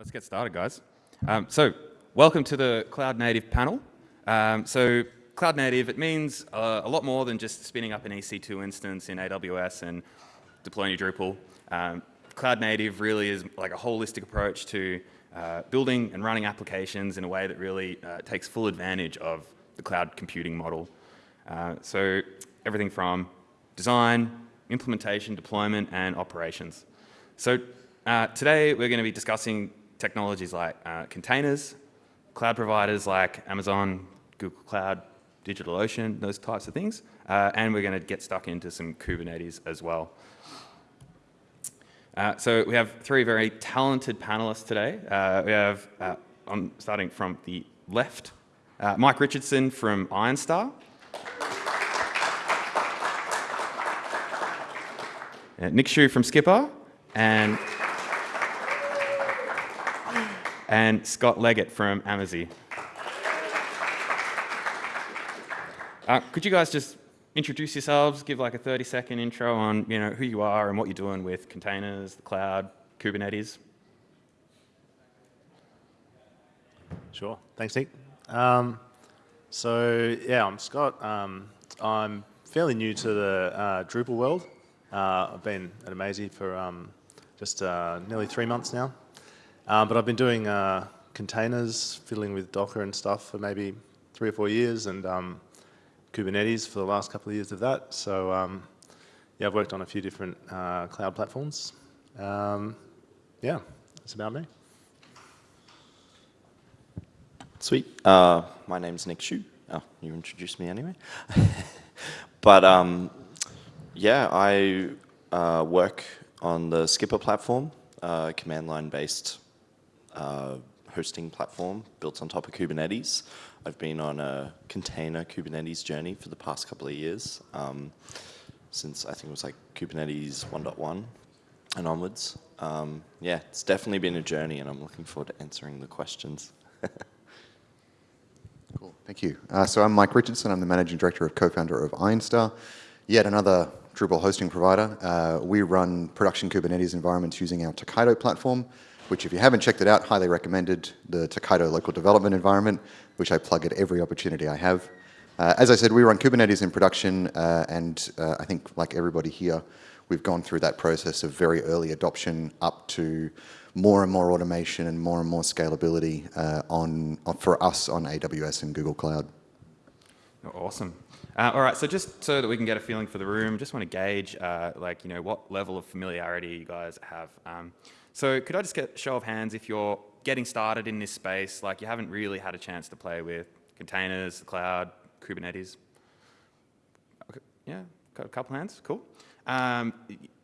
let's get started, guys. Um, so, welcome to the Cloud Native panel. Um, so, Cloud Native, it means uh, a lot more than just spinning up an EC2 instance in AWS and deploying your Drupal. Um, Cloud Native really is like a holistic approach to uh, building and running applications in a way that really uh, takes full advantage of the cloud computing model. Uh, so, everything from design, implementation, deployment, and operations. So uh, today we're going to be discussing technologies like uh, containers, cloud providers like Amazon, Google Cloud, DigitalOcean, those types of things. Uh, and we're going to get stuck into some Kubernetes as well. Uh, so we have three very talented panelists today. Uh, we have, uh, I'm starting from the left, Mike Richardson from Ironstar. Nick Schuch from Skpr, and and Scott Leggett from Amazee. Uh, could you guys just introduce yourselves, give like a 30 second intro on you know, who you are and what you're doing with containers, the cloud, Kubernetes? Sure. Thanks, Nick. Um, so, yeah, I'm Scott. Um, I'm fairly new to the uh, Drupal world. Uh, I've been at Amazee for um, just uh, nearly three months now. Um, but I've been doing uh, containers, fiddling with Docker and stuff for maybe three or four years, and um, Kubernetes for the last couple of years of that. So um, yeah, I've worked on a few different uh, cloud platforms. Um, yeah, that's about me. Sweet. Uh, my name's Nick Schuch. Oh, you introduced me anyway. but um, yeah, I uh, work on the Skpr platform, uh, command line based uh, hosting platform built on top of Kubernetes. I've been on a container Kubernetes journey for the past couple of years, um, since I think it was like Kubernetes 1.1 and onwards. Um, yeah, it's definitely been a journey and I'm looking forward to answering the questions. cool, thank you. Uh, so I'm Mike Richardson, I'm the Managing Director of co-founder of Ironstar, yet another Drupal hosting provider. Uh, we run production Kubernetes environments using our Tokaido platform, which if you haven't checked it out, highly recommended, the Tokaido local development environment, which I plug at every opportunity I have. Uh, as I said, we run Kubernetes in production, uh, and uh, I think like everybody here, we've gone through that process of very early adoption up to more and more automation and more and more scalability uh, on, on, for us on AWS and Google Cloud. Awesome. Uh, all right, so just so that we can get a feeling for the room, just want to gauge, uh, like, you know, what level of familiarity you guys have. Um, so could I just get a show of hands if you're getting started in this space, like you haven't really had a chance to play with containers, the cloud, Kubernetes? Okay, yeah, got a couple hands, cool. Um,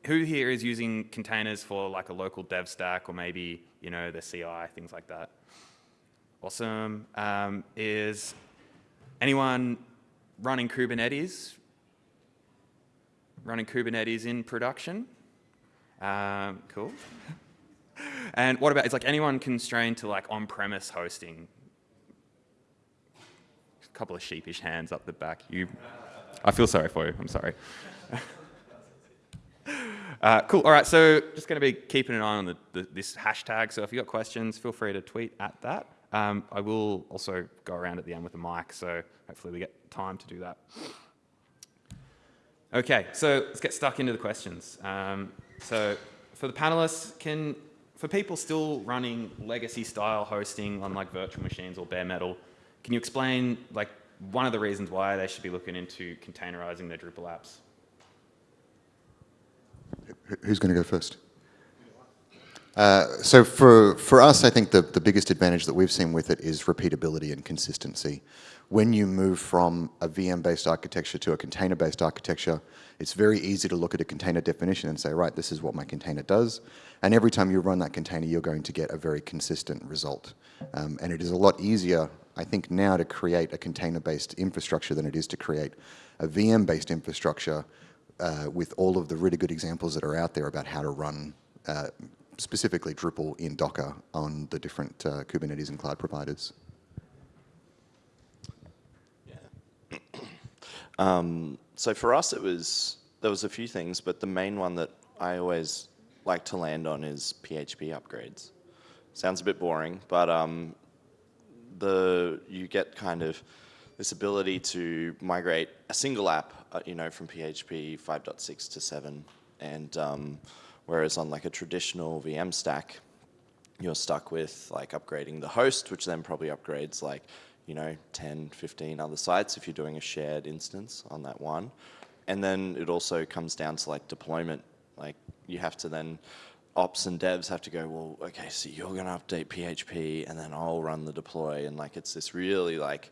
who here is using containers for like a local dev stack or maybe, you know, the CI, things like that? Awesome. Um, is anyone running Kubernetes? Running Kubernetes in production? Um, cool. And what about, it's like anyone constrained to like on-premise hosting? A couple of sheepish hands up the back. You, I feel sorry for you, I'm sorry. Uh, cool. All right. So just going to be keeping an eye on the, the, this hashtag. So if you've got questions, feel free to tweet at that. Um, I will also go around at the end with a mic. So hopefully we get time to do that. Okay. So let's get stuck into the questions. Um, so for the panelists, can for people still running legacy style hosting on like virtual machines or bare metal, can you explain like one of the reasons why they should be looking into containerizing their Drupal apps? Who's going to go first? Uh, so for, for us, I think the, the biggest advantage that we've seen with it is repeatability and consistency. When you move from a VM-based architecture to a container-based architecture, it's very easy to look at a container definition and say, right, this is what my container does. And every time you run that container, you're going to get a very consistent result. Um, and it is a lot easier, I think, now to create a container-based infrastructure than it is to create a VM-based infrastructure uh, with all of the really good examples that are out there about how to run uh, specifically Drupal in Docker on the different uh, Kubernetes and cloud providers. Yeah. um, so for us, it was there was a few things, but the main one that I always like to land on is PHP upgrades. sounds a bit boring, but um, the you get kind of this ability to migrate a single app, uh, you know, from PHP 5.6 to 7, and um, whereas on like a traditional VM stack, you're stuck with like upgrading the host, which then probably upgrades like, you know, 10, 15 other sites if you're doing a shared instance on that one. And then it also comes down to like deployment. Like you have to then, ops and devs have to go, well, okay, so you're going to update PHP and then I'll run the deploy. And like it's this really like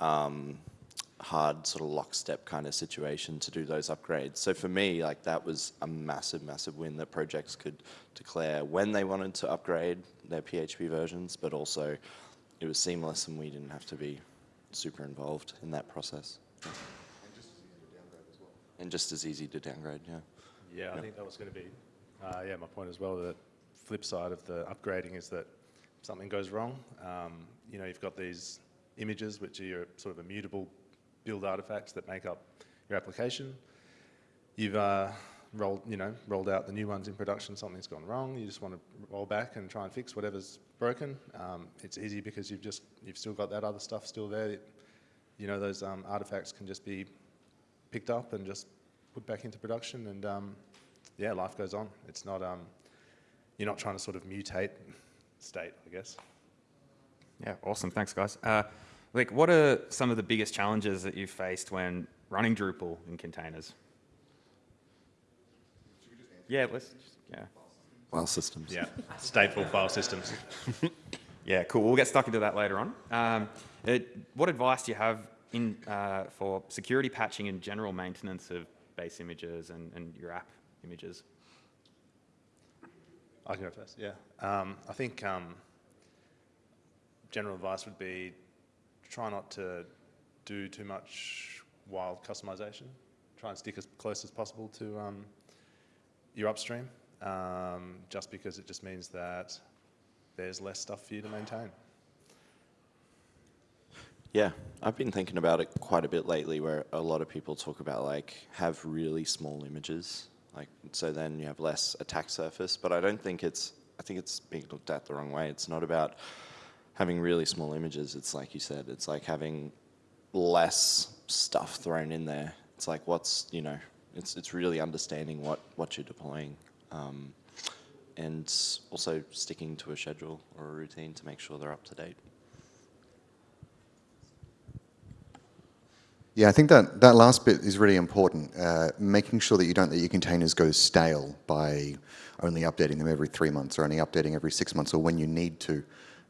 um, hard sort of lockstep kind of situation to do those upgrades. So for me, like that was a massive, massive win that projects could declare when they wanted to upgrade their PHP versions, but also it was seamless and we didn't have to be super involved in that process. And just as easy to downgrade, as well. And just as easy to downgrade, yeah. Yeah, I Yep. think that was going to be, uh, yeah, my point as well. The flip side of the upgrading is that if something goes wrong, um, you know, you've got these images which are your sort of immutable build artifacts that make up your application. You've uh, rolled, you know, rolled out the new ones in production. Something's gone wrong. You just want to roll back and try and fix whatever's broken. Um, it's easy because you've just you've still got that other stuff still there. That, you know, those um, artifacts can just be picked up and just put back into production and um, yeah, life goes on. It's not, um, you're not trying to sort of mutate state, I guess. Yeah, awesome. Thanks, guys. Uh, like, what are some of the biggest challenges that you've faced when running Drupal in containers? Yeah, let's just, yeah. File systems. Yeah, stateful file systems. Yeah, cool. We'll get stuck into that later on. Um, it, what advice do you have in, uh, for security patching and general maintenance of base images and, and your app images? I can go first, yeah. Um, I think um, general advice would be try not to do too much wild customization. Try and stick as close as possible to um, your upstream, um, just because it just means that there's less stuff for you to maintain. Yeah, I've been thinking about it quite a bit lately where a lot of people talk about like have really small images, like so then you have less attack surface, but I don't think it's, I think it's being looked at the wrong way. It's not about having really small images. It's like you said, it's like having less stuff thrown in there. It's like what's, you know, it's, it's really understanding what, what you're deploying. Um, and also sticking to a schedule or a routine to make sure they're up to date. Yeah, I think that, that last bit is really important. Uh, making sure that you don't let your containers go stale by only updating them every three months or only updating every six months or when you need to.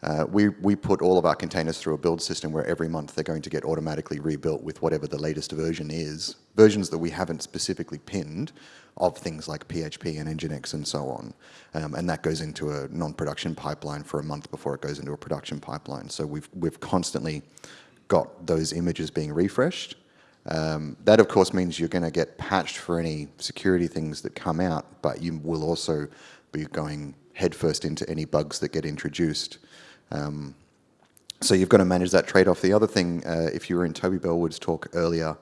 Uh, we, we put all of our containers through a build system where every month they're going to get automatically rebuilt with whatever the latest version is, versions that we haven't specifically pinned of things like PHP and Nginx and so on. Um, and that goes into a non-production pipeline for a month before it goes into a production pipeline. So we've, we've constantly got those images being refreshed. Um, that, of course, means you're going to get patched for any security things that come out, but you will also be going headfirst into any bugs that get introduced. Um, so you've got to manage that trade-off. The other thing, uh, if you were in Toby Bellwood's talk earlier,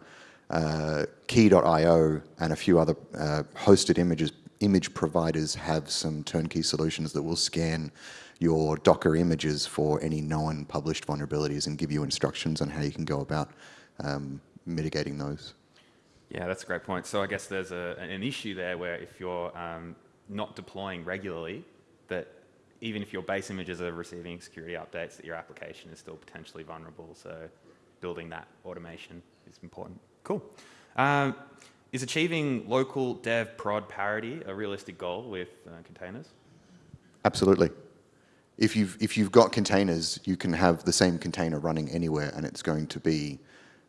uh, Quay.io and a few other uh, hosted images, image providers have some turnkey solutions that will scan your Docker images for any known published vulnerabilities and give you instructions on how you can go about um, mitigating those. Yeah, that's a great point. So I guess there's a, an issue there where if you're um, not deploying regularly, that even if your base images are receiving security updates, that your application is still potentially vulnerable. So building that automation is important. Cool. Um, is achieving local dev prod parity a realistic goal with uh, containers? Absolutely. If you've, if you've got containers, you can have the same container running anywhere and it's going to be,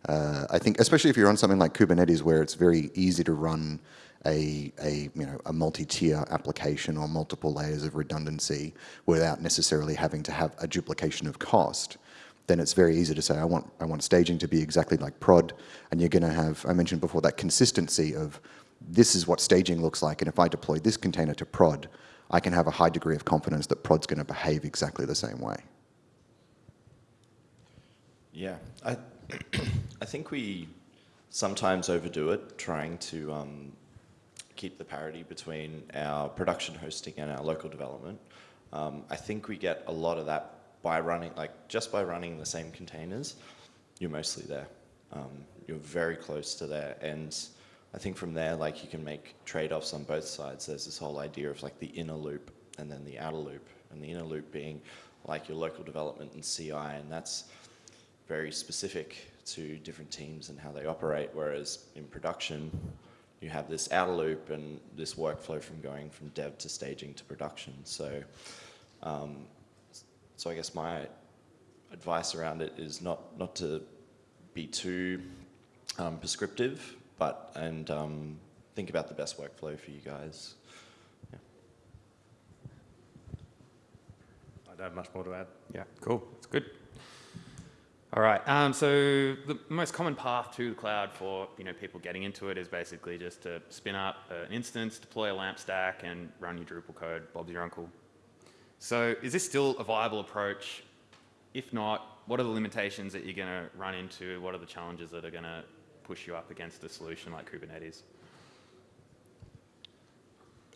uh, I think, especially if you're on something like Kubernetes where it's very easy to run a, a, you know, a multi-tier application or multiple layers of redundancy without necessarily having to have a duplication of cost, then it's very easy to say, I want, I want staging to be exactly like prod, and you're going to have, I mentioned before, that consistency of this is what staging looks like, and if I deploy this container to prod, I can have a high degree of confidence that prod's going to behave exactly the same way. Yeah, I, I think we sometimes overdo it, trying to um, keep the parity between our production hosting and our local development. Um, I think we get a lot of that by running, like just by running the same containers, you're mostly there. Um, you're very close to there. And I think from there, like you can make trade-offs on both sides. There's this whole idea of like the inner loop and then the outer loop. And the inner loop being like your local development and CI, and that's very specific to different teams and how they operate. Whereas in production, you have this outer loop and this workflow from going from dev to staging to production. So, um, so I guess my advice around it is not not to be too um, prescriptive, but and um, think about the best workflow for you guys. Yeah. I don't have much more to add. Yeah, cool. That's good. All right. Um, so the most common path to the cloud for you know people getting into it is basically just to spin up an instance, deploy a LAMP stack, and run your Drupal code. Bob's your uncle. So is this still a viable approach? If not, what are the limitations that you're going to run into? What are the challenges that are going to push you up against a solution like Kubernetes?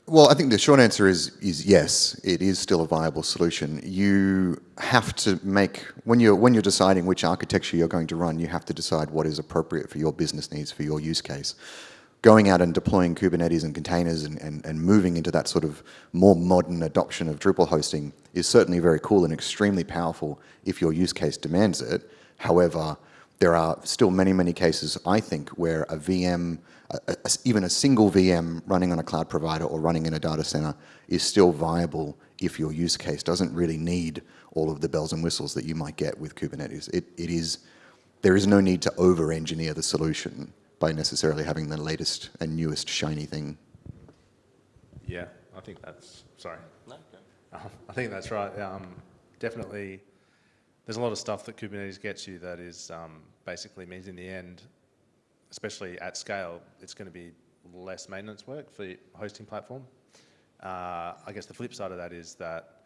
Well, I think the short answer is is yes. It is still a viable solution. You have to make when you're when you're deciding which architecture you're going to run. You have to decide what is appropriate for your business needs for your use case. Going out and deploying Kubernetes and containers and, and, and moving into that sort of more modern adoption of Drupal hosting is certainly very cool and extremely powerful if your use case demands it. However, there are still many, many cases, I think, where a VM, a, a, even a single VM running on a cloud provider or running in a data center is still viable if your use case doesn't really need all of the bells and whistles that you might get with Kubernetes. It, it is, there is no need to over-engineer the solution by necessarily having the latest and newest shiny thing. Yeah, I think that's, sorry. Um, I think that's right. Um, definitely, there's a lot of stuff that Kubernetes gets you that is um, basically means in the end, especially at scale, it's going to be less maintenance work for the hosting platform. Uh, I guess the flip side of that is that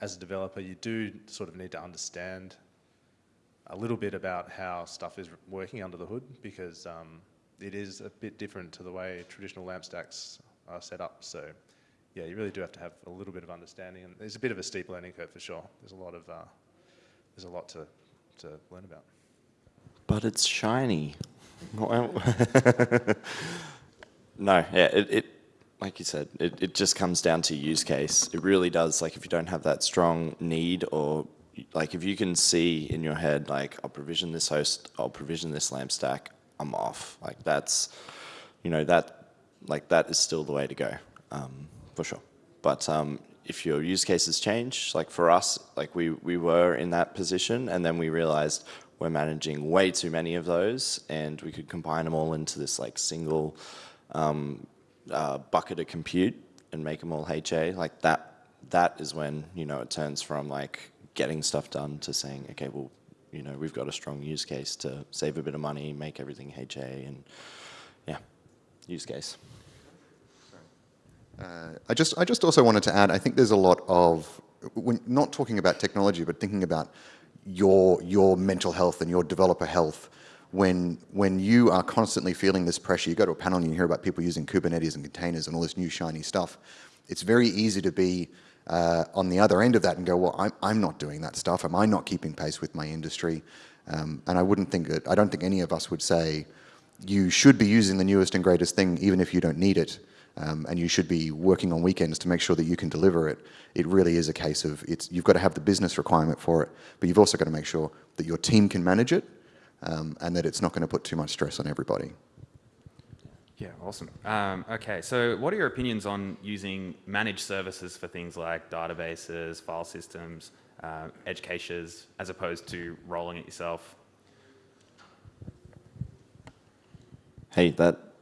as a developer, you do sort of need to understand a little bit about how stuff is working under the hood because um, it is a bit different to the way traditional LAMP stacks are set up. So yeah, you really do have to have a little bit of understanding. And there's a bit of a steep learning curve for sure. There's a lot of, uh, there's a lot to, to learn about. But it's shiny. no, yeah, it, it, like you said, it, it just comes down to use case. It really does. Like if you don't have that strong need or like if you can see in your head, like I'll provision this host, I'll provision this LAMP stack, I'm off. Like that's, you know, that, like that is still the way to go, um, for sure. But um, if your use cases change, like for us, like we, we were in that position and then we realized we're managing way too many of those and we could combine them all into this like single um, uh, bucket of compute and make them all HA, like that, that is when, you know, it turns from like getting stuff done to saying, okay, well, you know, we've got a strong use case to save a bit of money, make everything HA, and yeah, use case. Uh, I just, I just also wanted to add, I think there's a lot of, when not talking about technology, but thinking about your, your mental health and your developer health, when, when you are constantly feeling this pressure, you go to a panel and you hear about people using Kubernetes and containers and all this new shiny stuff, it's very easy to be uh, on the other end of that and go, well, I'm, I'm not doing that stuff. Am I not keeping pace with my industry? Um, and I wouldn't think that, I don't think any of us would say you should be using the newest and greatest thing even if you don't need it. Um, and you should be working on weekends to make sure that you can deliver it. It really is a case of it's, you've got to have the business requirement for it, but you've also got to make sure that your team can manage it um, and that it's not going to put too much stress on everybody. Yeah, awesome. Um, okay, so what are your opinions on using managed services for things like databases, file systems, uh, edge caches, as opposed to rolling it yourself? Hey, that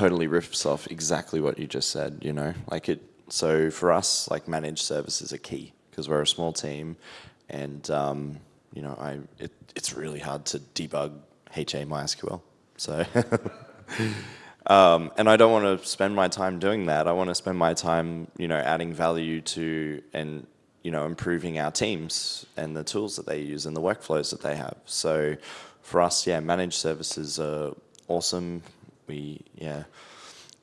totally riffs off exactly what you just said, you know, like it, so for us, like managed services are key because we're a small team and, um, you know, I, it, it's really hard to debug HA MySQL. So Um, and I don't want to spend my time doing that. I want to spend my time, you know, adding value to and you know improving our teams and the tools that they use and the workflows that they have. So for us, yeah, managed services are awesome. We yeah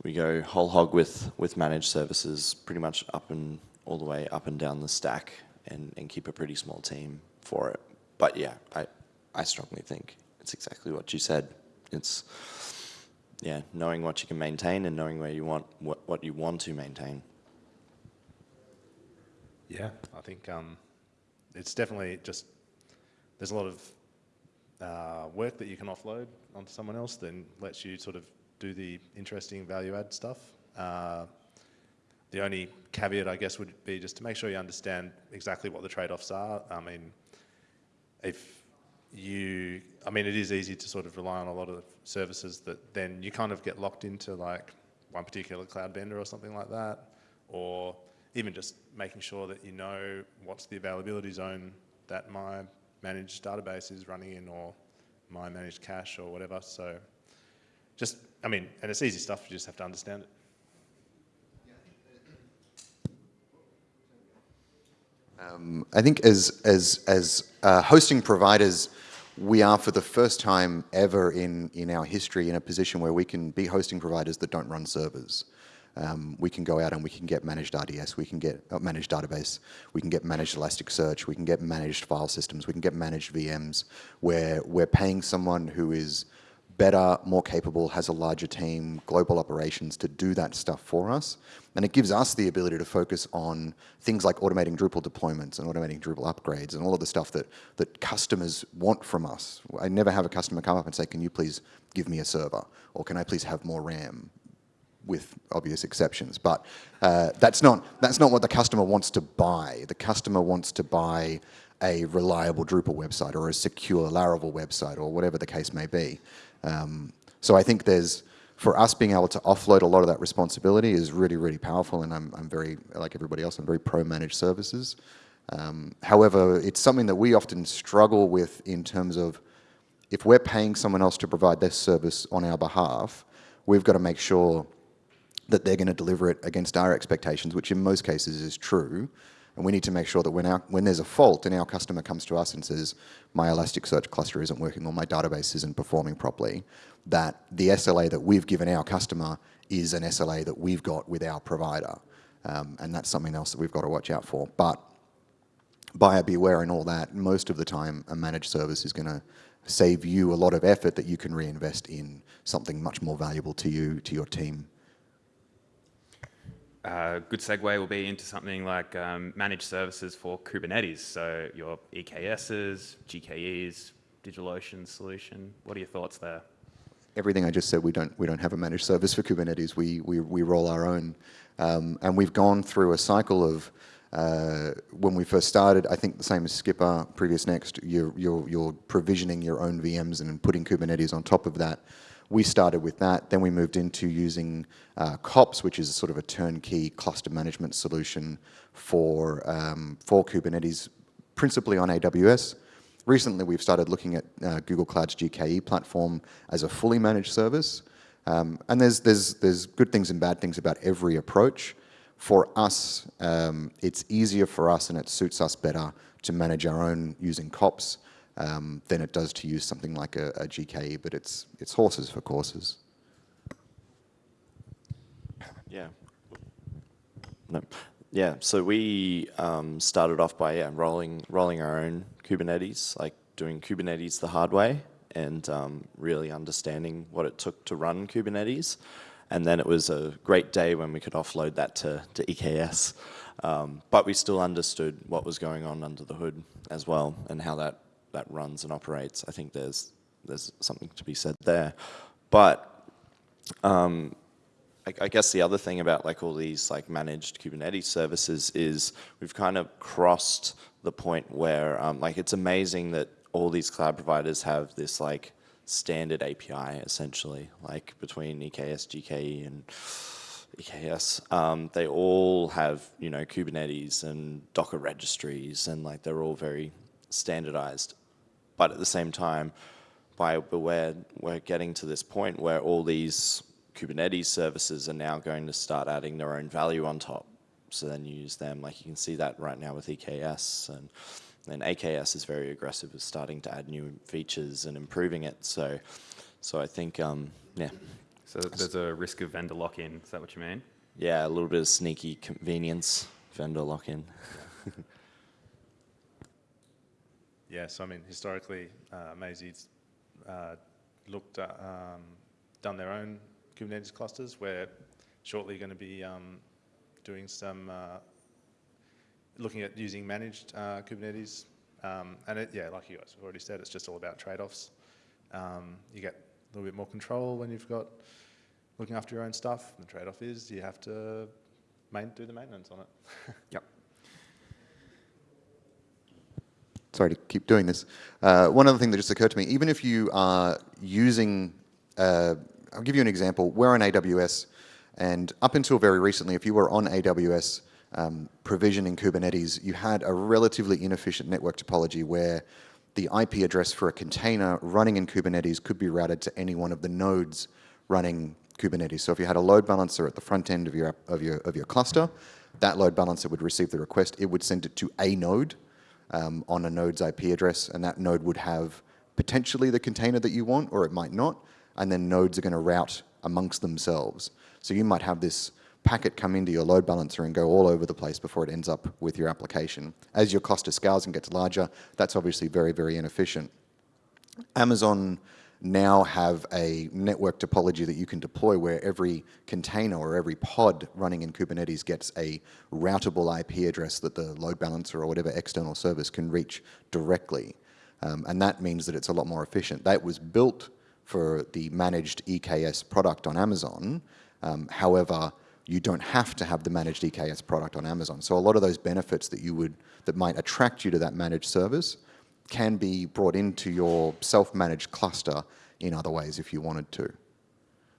we go whole hog with with managed services pretty much up and all the way up and down the stack and, and keep a pretty small team for it. But yeah, I, I strongly think it's exactly what you said. It's yeah, knowing what you can maintain and knowing where you want what, what you want to maintain. Yeah, I think um, it's definitely just there's a lot of uh, work that you can offload onto someone else, then lets you sort of do the interesting value add stuff. Uh, the only caveat, I guess, would be just to make sure you understand exactly what the trade-offs are. I mean, if you, I mean, it is easy to sort of rely on a lot of services that then you kind of get locked into like one particular cloud vendor or something like that, or even just making sure that you know what's the availability zone that my managed database is running in or my managed cache or whatever. So just, I mean, and it's easy stuff, you just have to understand it. I think as, as, as uh, hosting providers, we are for the first time ever in, in our history in a position where we can be hosting providers that don't run servers. Um, we can go out and we can get managed RDS, we can get uh, managed database, we can get managed Elasticsearch, we can get managed file systems, we can get managed VMs, where we're paying someone who is better, more capable, has a larger team, global operations to do that stuff for us. And it gives us the ability to focus on things like automating Drupal deployments and automating Drupal upgrades and all of the stuff that, that customers want from us. I never have a customer come up and say, can you please give me a server? Or can I please have more RAM? with obvious exceptions. But uh, that's, not, that's not what the customer wants to buy. The customer wants to buy a reliable Drupal website or a secure Laravel website or whatever the case may be. Um, so I think there's, for us being able to offload a lot of that responsibility is really, really powerful and I'm, I'm very, like everybody else, I'm very pro-managed services. Um, however, it's something that we often struggle with in terms of if we're paying someone else to provide this service on our behalf, we've got to make sure that they're going to deliver it against our expectations, which in most cases is true. And we need to make sure that when, our, when there's a fault and our customer comes to us and says, my Elasticsearch cluster isn't working or my database isn't performing properly, that the SLA that we've given our customer is an SLA that we've got with our provider. Um, and that's something else that we've got to watch out for. But buyer beware and all that, most of the time a managed service is going to save you a lot of effort that you can reinvest in something much more valuable to you, to your team. A good segue will be into something like um, managed services for Kubernetes. So your EKSs, GKEs, DigitalOcean solution. What are your thoughts there? Everything I just said, we don't, we don't have a managed service for Kubernetes. We, we, we roll our own. Um, and we've gone through a cycle of, uh, when we first started, I think the same as Skpr, previous next, you're, you're, you're provisioning your own VMs and putting Kubernetes on top of that. We started with that, then we moved into using uh, KOPS, which is sort of a turnkey cluster management solution for, um, for Kubernetes, principally on AWS. Recently, we've started looking at uh, Google Cloud's GKE platform as a fully managed service. Um, and there's, there's, there's good things and bad things about every approach. For us, um, it's easier for us and it suits us better to manage our own using KOPS um, than it does to use something like a, a GKE, but it's, it's horses for courses. Yeah. No. Yeah, so we um, started off by yeah, rolling, rolling our own Kubernetes, like doing Kubernetes the hard way and um, really understanding what it took to run Kubernetes. And then it was a great day when we could offload that to, to EKS. Um, but we still understood what was going on under the hood as well and how that that runs and operates. I think there's there's something to be said there. But um, I, I, guess the other thing about like all these like managed Kubernetes services is we've kind of crossed the point where um, like it's amazing that all these cloud providers have this like standard API essentially, like between EKS, GKE, and EKS. Um, they all have you know Kubernetes and Docker registries, and like they're all very standardized. But at the same time, by we're, we're getting to this point where all these Kubernetes services are now going to start adding their own value on top. So then you use them, like you can see that right now with EKS and and AKS is very aggressive with starting to add new features and improving it. So, so I think, um, yeah. So there's a risk of vendor lock-in. Is that what you mean? Yeah, a little bit of sneaky convenience vendor lock-in. Yeah, so I mean, historically, uh, Mazy's uh, looked at, um, done their own Kubernetes clusters. We're shortly going to be um, doing some, uh, looking at using managed uh, Kubernetes. Um, and it, yeah, like you guys have already said, it's just all about trade-offs. Um, you get a little bit more control when you've got looking after your own stuff. The trade-off is you have to do the maintenance on it. Yep. Sorry to keep doing this. Uh, one other thing that just occurred to me, even if you are using, uh, I'll give you an example. We're on AWS, and up until very recently, if you were on AWS um, provisioning Kubernetes, you had a relatively inefficient network topology where the IP address for a container running in Kubernetes could be routed to any one of the nodes running Kubernetes. So if you had a load balancer at the front end of your, of your, of your cluster, that load balancer would receive the request. It would send it to a node um, on a node's IP address, and that node would have potentially the container that you want, or it might not, and then nodes are going to route amongst themselves. So you might have this packet come into your load balancer and go all over the place before it ends up with your application. As your cluster scales and gets larger, that's obviously very, very inefficient. Amazon now have a network topology that you can deploy where every container or every pod running in Kubernetes gets a routable IP address that the load balancer or whatever external service can reach directly. Um, and that means that it's a lot more efficient. That was built for the managed EKS product on Amazon. Um, however, you don't have to have the managed EKS product on Amazon. So a lot of those benefits that you would, that might attract you to that managed service can be brought into your self-managed cluster in other ways if you wanted to.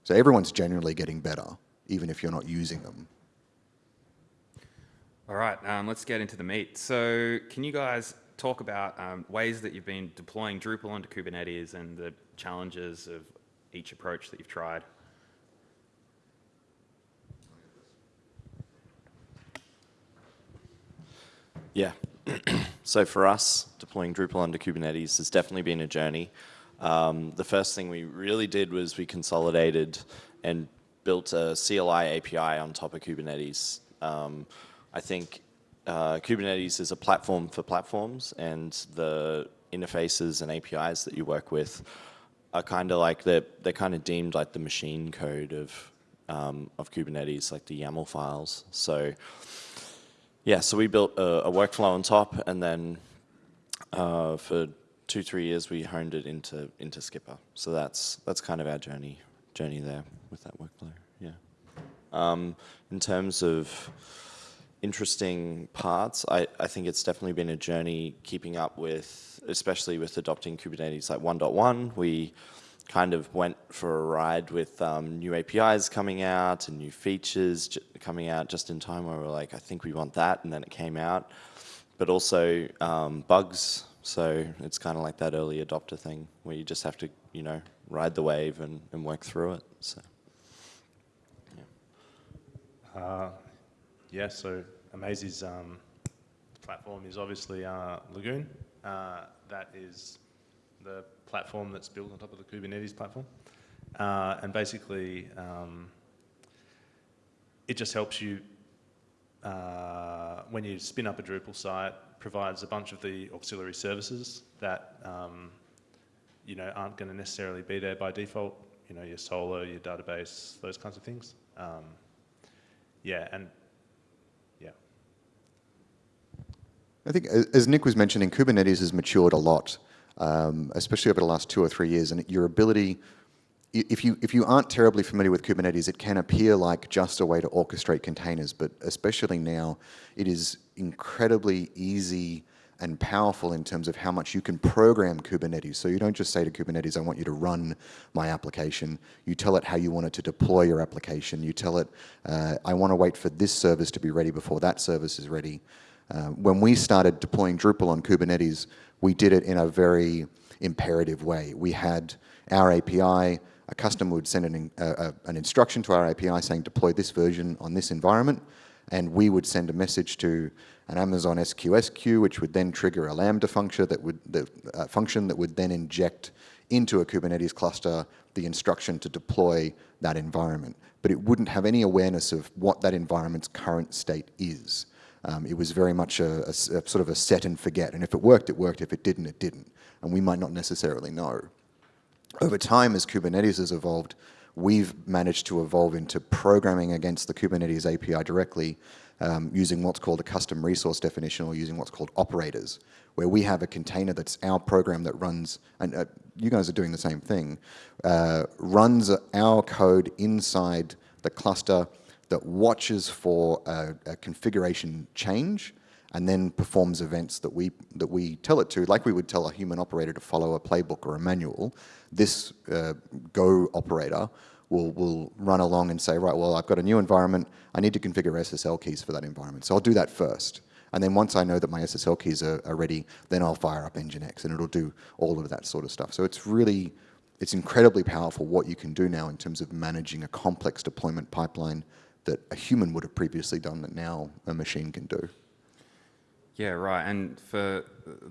So everyone's generally getting better, even if you're not using them. All right, um, let's get into the meat. So can you guys talk about um, ways that you've been deploying Drupal onto Kubernetes and the challenges of each approach that you've tried? Yeah. so for us, deploying Drupal under Kubernetes has definitely been a journey. Um, the first thing we really did was we consolidated and built a CLI API on top of Kubernetes. Um, I think uh, Kubernetes is a platform for platforms, and the interfaces and APIs that you work with are kind of like they're they're kind of deemed like the machine code of um, of Kubernetes, like the YAML files. So yeah, so we built a, a workflow on top, and then uh, for two three years we honed it into into Skpr. So that's that's kind of our journey journey there with that workflow. Yeah. Um, in terms of interesting parts, I, I think it's definitely been a journey keeping up with, especially with adopting Kubernetes like 1.1. We kind of went for a ride with um, new APIs coming out and new features coming out just in time where we are like, I think we want that, and then it came out. But also um, bugs, so it's kind of like that early adopter thing where you just have to, you know, ride the wave and, and work through it. So. Yeah, uh, yeah so Amazee's um, platform is obviously uh, Lagoon. Uh, that is the platform that's built on top of the Kubernetes platform. Uh, and basically, um, it just helps you, uh, when you spin up a Drupal site, provides a bunch of the auxiliary services that um, you know, aren't going to necessarily be there by default. You know, your Solr, your database, those kinds of things. Um, yeah, and yeah. I think, as Nick was mentioning, Kubernetes has matured a lot um, especially over the last two or three years. And your ability, if you, if you aren't terribly familiar with Kubernetes, it can appear like just a way to orchestrate containers, but especially now, it is incredibly easy and powerful in terms of how much you can program Kubernetes. So you don't just say to Kubernetes, I want you to run my application. You tell it how you want it to deploy your application. You tell it, uh, I want to wait for this service to be ready before that service is ready. Uh, when we started deploying Drupal on Kubernetes, we did it in a very imperative way. We had our API, a customer would send an, uh, an instruction to our API saying deploy this version on this environment, and we would send a message to an Amazon SQS queue, which would then trigger a Lambda function that would, the, uh, function that would then inject into a Kubernetes cluster the instruction to deploy that environment. But it wouldn't have any awareness of what that environment's current state is. Um, it was very much a, a a sort of a set and forget. And if it worked, it worked. If it didn't, it didn't. And we might not necessarily know. Over time, as Kubernetes has evolved, we've managed to evolve into programming against the Kubernetes API directly um, using what's called a custom resource definition or using what's called operators, where we have a container that's our program that runs, and uh, you guys are doing the same thing, uh, runs our code inside the cluster that watches for a, a configuration change and then performs events that we that we tell it to, like we would tell a human operator to follow a playbook or a manual. This uh, Go operator will will run along and say, right, well, I've got a new environment. I need to configure SSL keys for that environment, so I'll do that first. And then once I know that my SSL keys are, are ready, then I'll fire up Nginx, and it'll do all of that sort of stuff. So it's really it's incredibly powerful what you can do now in terms of managing a complex deployment pipeline that a human would have previously done that now a machine can do. Yeah, right. And for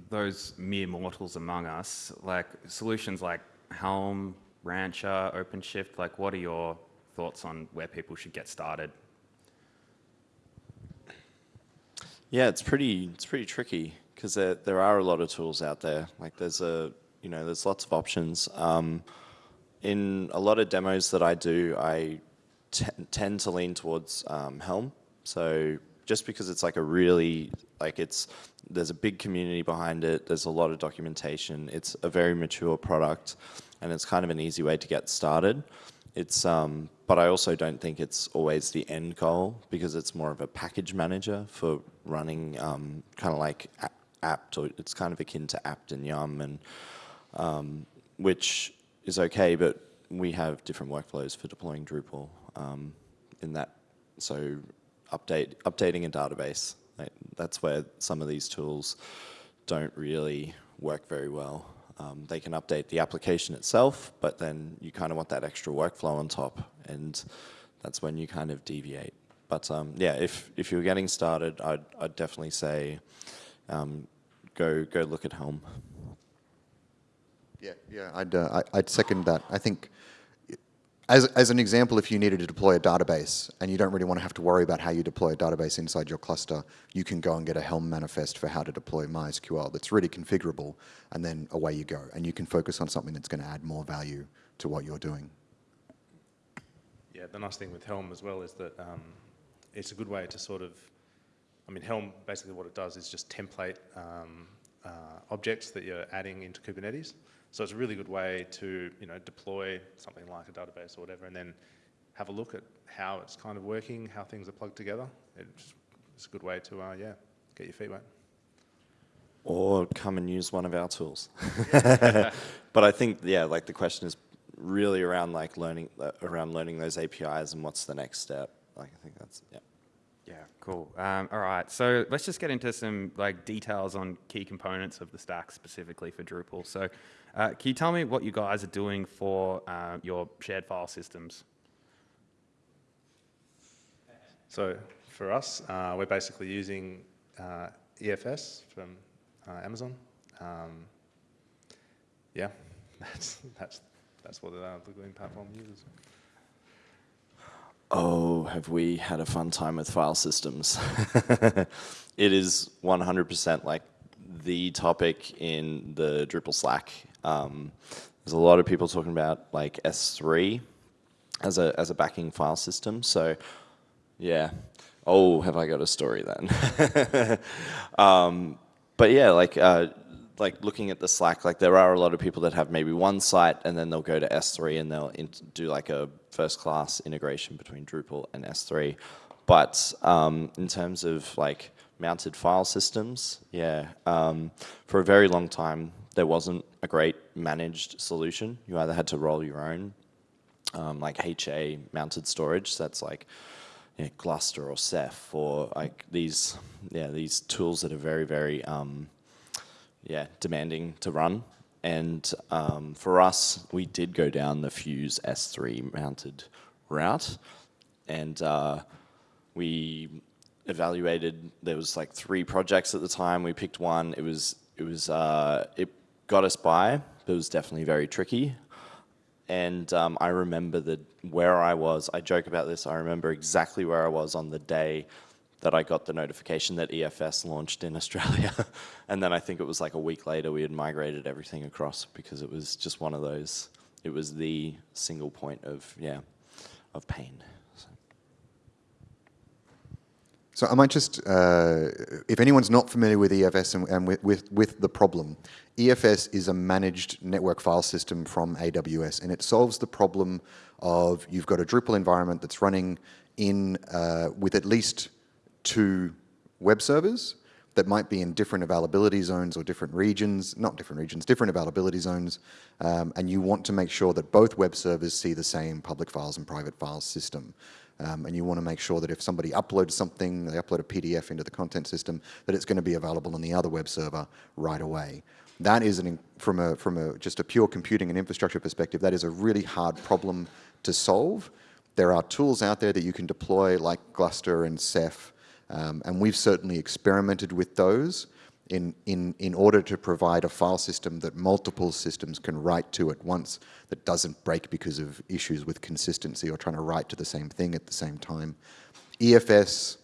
those mere mortals among us, like solutions like Helm, Rancher, OpenShift, like what are your thoughts on where people should get started? Yeah, it's pretty it's pretty tricky because there there are a lot of tools out there. Like there's a you know there's lots of options. Um, in a lot of demos that I do, I t- tend to lean towards um, Helm. So just because it's like a really like it's there's a big community behind it. There's a lot of documentation. It's a very mature product, and it's kind of an easy way to get started. It's um, but I also don't think it's always the end goal because it's more of a package manager for running um, kind of like apt or it's kind of akin to apt and yum and um, which is okay, but we have different workflows for deploying Drupal um, in that. So update updating a database, like, that's where some of these tools don't really work very well. Um, they can update the application itself, but then you kind of want that extra workflow on top, and that's when you kind of deviate. But um, yeah, if if you're getting started, I'd I'd definitely say um, go go look at Helm. Yeah, yeah, I'd, uh, I- I'd second that. I think, as, as an example, if you needed to deploy a database and you don't really want to have to worry about how you deploy a database inside your cluster, you can go and get a Helm manifest for how to deploy MySQL that's really configurable, and then away you go. And you can focus on something that's going to add more value to what you're doing. Yeah, the nice thing with Helm as well is that um, it's a good way to sort of, I mean, Helm basically what it does is just template um, uh, objects that you're adding into Kubernetes. So it's a really good way to, you know, deploy something like a database or whatever, and then have a look at how it's kind of working, how things are plugged together. It's, it's a good way to, uh, yeah, get your feet wet. or come and use one of our tools. but I think, yeah, like the question is really around like learning uh, around learning those APIs and what's the next step. Like I think that's yeah. Yeah, cool. Um, all right, so let's just get into some like details on key components of the stack specifically for Drupal. So, uh, can you tell me what you guys are doing for uh, your shared file systems? So for us, uh, we're basically using uh, EFS from uh, Amazon. Um, yeah, that's that's that's what uh, the Green platform uses. Oh, have we had a fun time with file systems? it is 100% like the topic in the Drupal Slack. Um, there's a lot of people talking about like S3 as a as a backing file system. So, yeah. Oh, have I got a story then? um, but yeah, like uh, like looking at the Slack, like there are a lot of people that have maybe one site and then they'll go to S3 and they'll do like a first class integration between Drupal and S3. But um, in terms of like mounted file systems, yeah, um, for a very long time there wasn't a great managed solution. You either had to roll your own, um, like HA mounted storage. That's like you know, Gluster or Ceph or like these, yeah, these tools that are very, very um, yeah, demanding to run. And um, for us, we did go down the Fuse S3 mounted route, and uh, we evaluated. There was like three projects at the time. We picked one. It was it was uh, it got us by, but it was definitely very tricky. And um, I remember that where I was. I joke about this. I remember exactly where I was on the day that I got the notification that EFS launched in Australia. and then I think it was like a week later we had migrated everything across because it was just one of those, it was the single point of, yeah, of pain. So. I might just, uh, if anyone's not familiar with EFS and, and with, with, with, the problem, EFS is a managed network file system from AWS, and it solves the problem of you've got a Drupal environment that's running in uh, with at least two web servers that might be in different availability zones or different regions, not different regions, different availability zones, um, and you want to make sure that both web servers see the same public files and private files system. Um, and you want to make sure that if somebody uploads something, they upload a PDF into the content system, that it's going to be available on the other web server right away. That is, an, from, a, from a, just a pure computing and infrastructure perspective, that is a really hard problem to solve. There are tools out there that you can deploy like Gluster and Ceph, um, and we've certainly experimented with those in, in, in order to provide a file system that multiple systems can write to at once that doesn't break because of issues with consistency or trying to write to the same thing at the same time. EFS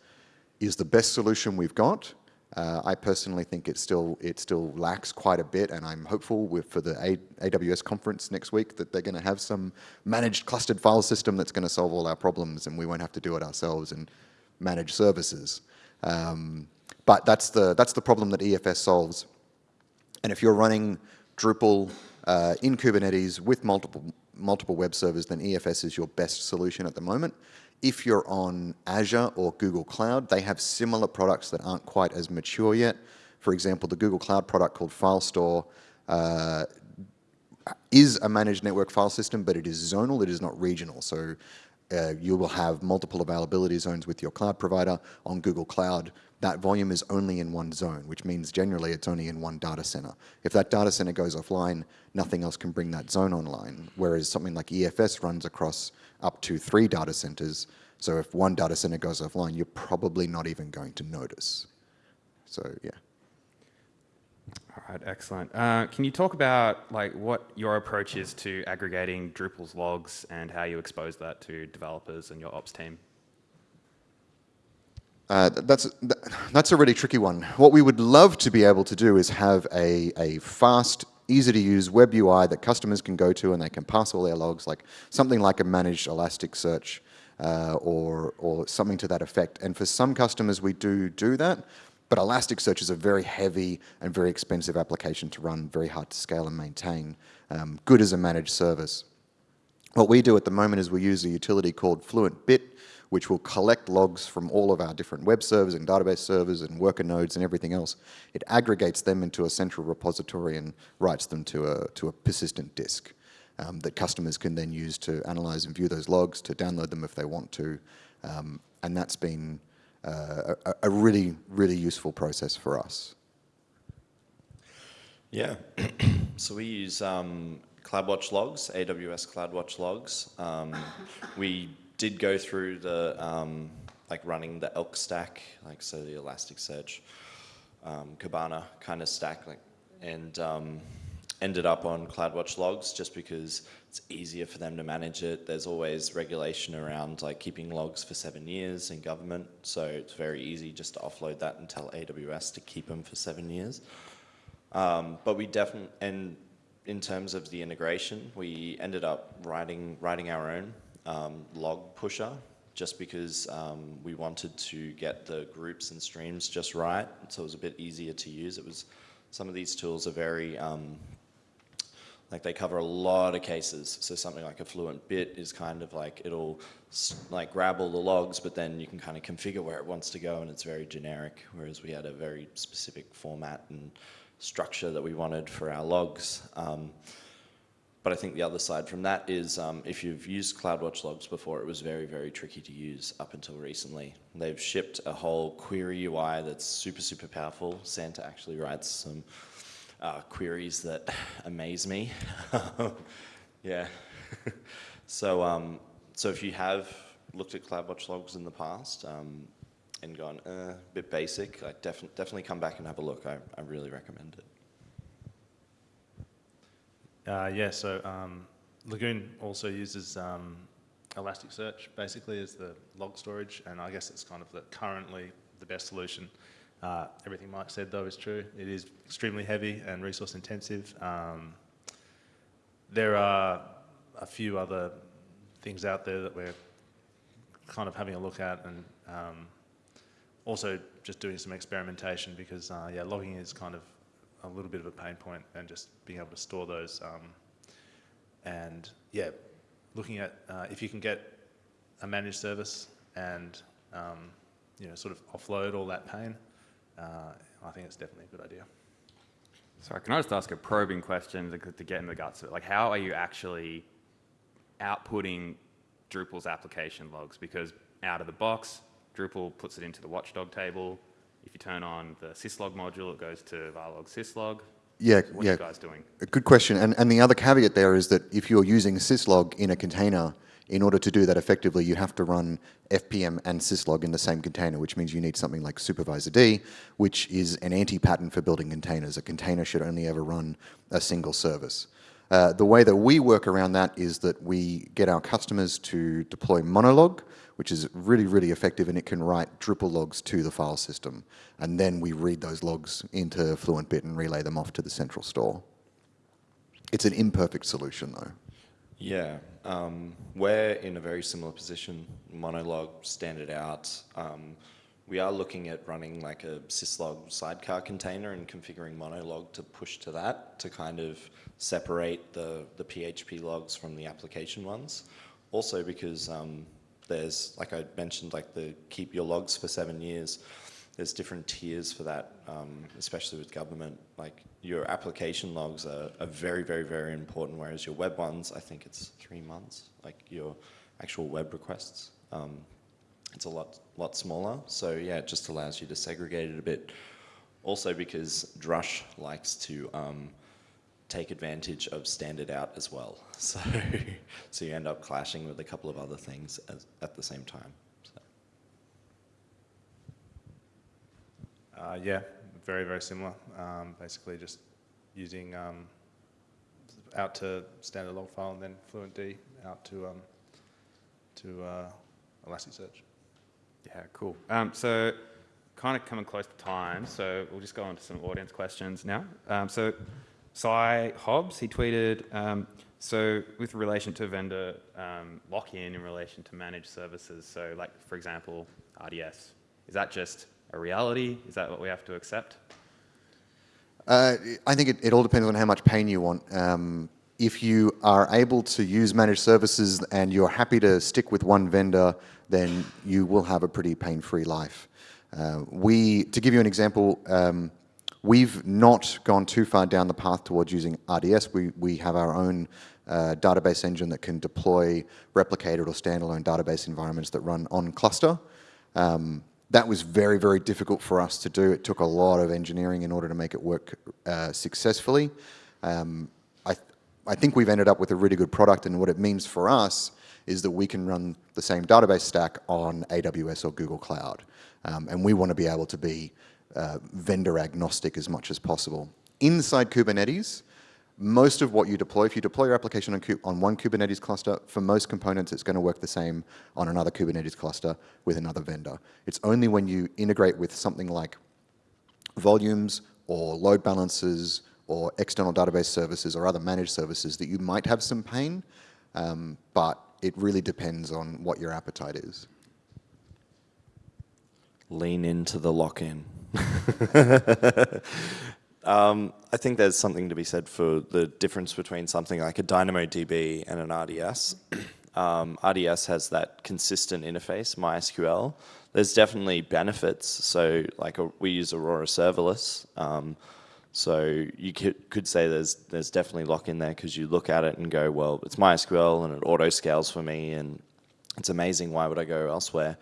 is the best solution we've got. Uh, I personally think it still it still lacks quite a bit, and I'm hopeful with, for the a AWS conference next week that they're going to have some managed clustered file system that's going to solve all our problems, and we won't have to do it ourselves and manage services. Um, but that's the, that's the problem that EFS solves. And if you're running Drupal uh, in Kubernetes with multiple, multiple web servers, then EFS is your best solution at the moment. If you're on Azure or Google Cloud, they have similar products that aren't quite as mature yet. For example, the Google Cloud product called FileStore uh, is a managed network file system, but it is zonal, it is not regional. So uh, you will have multiple availability zones with your cloud provider on Google Cloud that volume is only in one zone, which means generally it's only in one data center. If that data center goes offline, nothing else can bring that zone online, whereas something like EFS runs across up to three data centers, so if one data center goes offline, you're probably not even going to notice. So yeah. All right, excellent. Uh, can you talk about like what your approach is to aggregating Drupal's logs and how you expose that to developers and your ops team? Uh, that's, that's a really tricky one. What we would love to be able to do is have a, a fast, easy to use web UI that customers can go to and they can pass all their logs, like something like a managed Elasticsearch uh, or, or something to that effect. And for some customers, we do do that, but Elasticsearch is a very heavy and very expensive application to run, very hard to scale and maintain, um, good as a managed service. What we do at the moment is we use a utility called FluentBit, which will collect logs from all of our different web servers and database servers and worker nodes and everything else. It aggregates them into a central repository and writes them to a, to a persistent disk um, that customers can then use to analyze and view those logs, to download them if they want to. Um, and that's been uh, a, really, really useful process for us. Yeah, so we use um, CloudWatch logs, AWS CloudWatch logs. Um, we did go through the, um, like running the Elk stack, like so the Elasticsearch, um, Kibana kind of stack, like, and um, ended up on CloudWatch logs just because it's easier for them to manage it. There's always regulation around like keeping logs for seven years in government, so it's very easy just to offload that and tell AWS to keep them for seven years. Um, but we definitely, and in terms of the integration, we ended up writing writing our own um, log pusher just because um, we wanted to get the groups and streams just right. So it was a bit easier to use. It was, some of these tools are very, um, like they cover a lot of cases. So something like a fluent bit is kind of like, it'll like grab all the logs, but then you can kind of configure where it wants to go and it's very generic. Whereas we had a very specific format and structure that we wanted for our logs. Um, but I think the other side from that is um, if you've used CloudWatch logs before, it was very, very tricky to use up until recently. They've shipped a whole query UI that's super, super powerful. Santa actually writes some uh, queries that amaze me. yeah. so, um, so if you have looked at CloudWatch logs in the past um, and gone uh, a bit basic, I def definitely come back and have a look. I, I really recommend it. Uh, yeah, so um, Lagoon also uses um, Elasticsearch basically as the log storage, and I guess it's kind of the currently the best solution. Uh, everything Mike said though is true. It is extremely heavy and resource intensive. Um, there are a few other things out there that we're kind of having a look at and um, also just doing some experimentation because uh, yeah, logging is kind of a little bit of a pain point and just being able to store those um, and yeah, looking at uh, if you can get a managed service and um, you know sort of offload all that pain, uh, I think it's definitely a good idea. Sorry, can I just ask a probing question to, to get in the guts of it? Like, how are you actually outputting Drupal's application logs? Because out of the box, Drupal puts it into the watchdog table. If you turn on the syslog module, it goes to varlog syslog. Yeah, What yeah. you guys doing? A Good question. And, and the other caveat there is that if you're using syslog in a container, in order to do that effectively, you have to run FPM and syslog in the same container, which means you need something like supervisor D, which is an anti-pattern for building containers. A container should only ever run a single service. Uh, the way that we work around that is that we get our customers to deploy Monolog, which is really, really effective, and it can write Drupal logs to the file system. And then we read those logs into FluentBit and relay them off to the central store. It's an imperfect solution, though. Yeah, um, we're in a very similar position. Monolog standard out. Um, we are looking at running like a syslog sidecar container and configuring Monolog to push to that to kind of separate the, the PHP logs from the application ones. Also because um, there's, like I mentioned, like the keep your logs for seven years. There's different tiers for that, um, especially with government. Like your application logs are, are very, very, very important, whereas your web ones, I think it's three months, like your actual web requests. Um, it's a lot, lot smaller. So yeah, it just allows you to segregate it a bit. Also because Drush likes to um, take advantage of standard out as well. So, so you end up clashing with a couple of other things as, at the same time. So. Uh, yeah, very, very similar. Um, basically just using um, out to standard log file and then FluentD out to, um, to uh, Elasticsearch. Yeah, cool. Um, so, kind of coming close to time, so we'll just go on to some audience questions now. Um, so, Cy Hobbs, he tweeted, um, so with relation to vendor um, lock-in in relation to managed services, so like, for example, RDS, is that just a reality? Is that what we have to accept? Uh, I think it, it all depends on how much pain you want. Um, if you are able to use managed services and you're happy to stick with one vendor, then you will have a pretty pain-free life. Uh, we, to give you an example, um, we've not gone too far down the path towards using RDS. We, we have our own uh, database engine that can deploy replicated or standalone database environments that run on cluster. Um, that was very, very difficult for us to do. It took a lot of engineering in order to make it work uh, successfully. Um, I, I think we've ended up with a really good product, and what it means for us is that we can run the same database stack on AWS or Google Cloud. Um, and we want to be able to be uh, vendor agnostic as much as possible. Inside Kubernetes, most of what you deploy, if you deploy your application on, on, one Kubernetes cluster, for most components, it's going to work the same on another Kubernetes cluster with another vendor. It's only when you integrate with something like volumes or load balancers or external database services or other managed services that you might have some pain, um, but it really depends on what your appetite is. Lean into the lock-in. um, I think there's something to be said for the difference between something like a DynamoDB and an RDS. um, RDS has that consistent interface, MySQL. There's definitely benefits. So like a, we use Aurora Serverless. Um, so you could, say there's there's definitely lock in there because you look at it and go, well, it's MySQL and it auto scales for me and it's amazing. Why would I go elsewhere?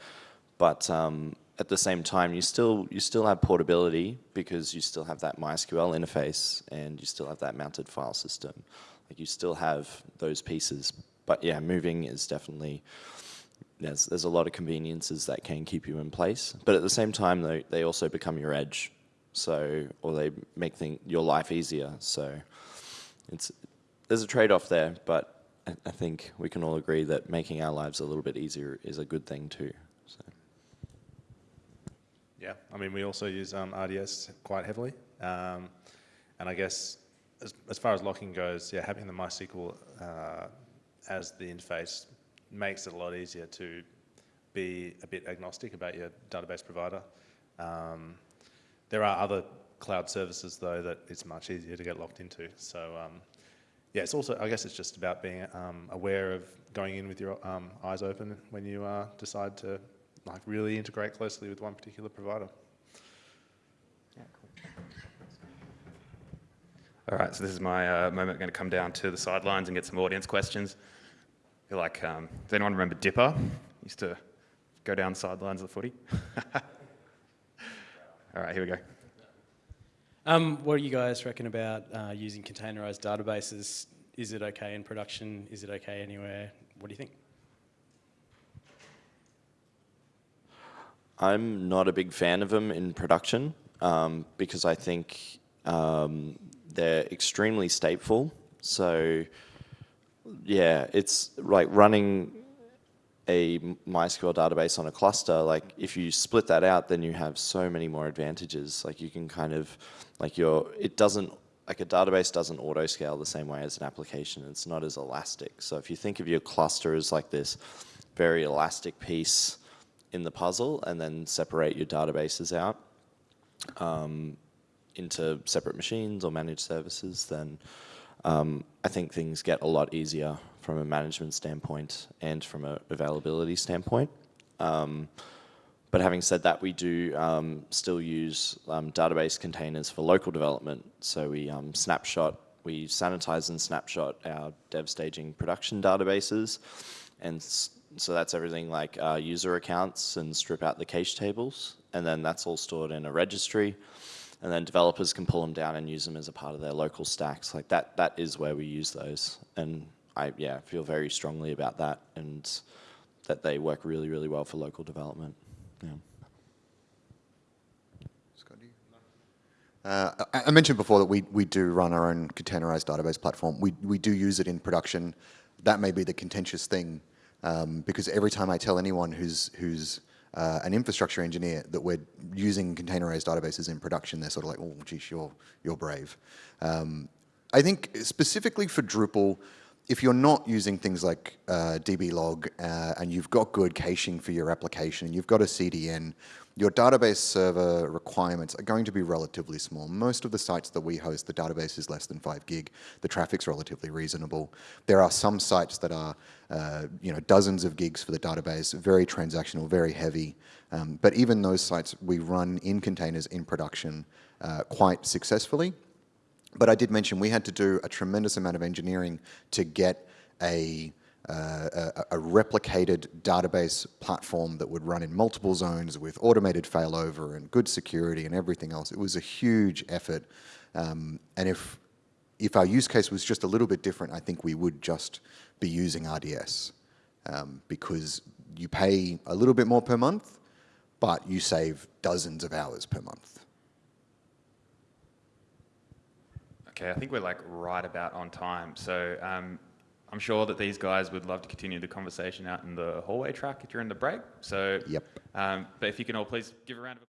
But um, at the same time, you still you still have portability because you still have that MySQL interface and you still have that mounted file system. Like you still have those pieces. But yeah, moving is definitely there's there's a lot of conveniences that can keep you in place. But at the same time, they they also become your edge. So or they make thing, your life easier. So it's there's a trade-off there, but I, I think we can all agree that making our lives a little bit easier is a good thing too. So. Yeah, I mean, we also use um, RDS quite heavily. Um, and I guess as, as far as locking goes, yeah, having the MySQL uh, as the interface makes it a lot easier to be a bit agnostic about your database provider. Um, there are other cloud services, though, that it's much easier to get locked into. So, um, yeah, it's also, I guess it's just about being um, aware of going in with your um, eyes open when you uh, decide to like really integrate closely with one particular provider. All right, so this is my uh, moment. I'm going to come down to the sidelines and get some audience questions. You're like, um, does anyone remember Dipper? Used to go down the sidelines of the footy. All right, here we go. Um, what do you guys reckon about uh, using containerized databases? Is it okay in production? Is it okay anywhere? What do you think? I'm not a big fan of them in production um, because I think um, they're extremely stateful. So, yeah, it's like running a MySQL database on a cluster. Like, if you split that out, then you have so many more advantages. Like, you can kind of, like, your it doesn't like a database doesn't auto scale the same way as an application. It's not as elastic. So, if you think of your cluster as like this very elastic piece in the puzzle, and then separate your databases out. Um, into separate machines or managed services, then um, I think things get a lot easier from a management standpoint and from an availability standpoint. Um, but having said that, we do um, still use um, database containers for local development. So we um, snapshot, we sanitize and snapshot our dev staging production databases. And so that's everything like uh, user accounts and strip out the cache tables. And then that's all stored in a registry and then developers can pull them down and use them as a part of their local stacks. Like that, that is where we use those. And I, yeah, feel very strongly about that and that they work really, really well for local development. Yeah. Scott, do you? Uh, I I mentioned before that we, we do run our own containerized database platform. We, we do use it in production. That may be the contentious thing um, because every time I tell anyone who's, who's uh, an infrastructure engineer that we're using containerized databases in production, they're sort of like, oh, geez, you're, you're brave. Um, I think specifically for Drupal, if you're not using things like uh, dblog uh, and you've got good caching for your application, and you've got a CDN, your database server requirements are going to be relatively small. Most of the sites that we host, the database is less than five gig. The traffic's relatively reasonable. There are some sites that are, uh, you know, dozens of gigs for the database, very transactional, very heavy. Um, but even those sites we run in containers in production uh, quite successfully. But I did mention we had to do a tremendous amount of engineering to get a, uh, a, a, replicated database platform that would run in multiple zones with automated failover and good security and everything else. It was a huge effort. Um, and if, if our use case was just a little bit different, I think we would just be using RDS um, because you pay a little bit more per month, but you save dozens of hours per month. Okay, I think we're like right about on time. So um, I'm sure that these guys would love to continue the conversation out in the hallway track during the break. So, Yep. Um, but if you can all please give a round of applause.